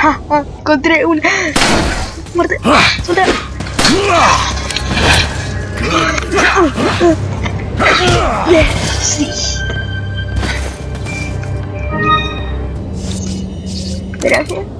Encontré una. Muerte. Suelta. Gracias.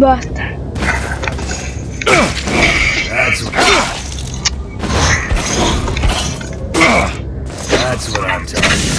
Basta. That's what, That's what I'm talking about.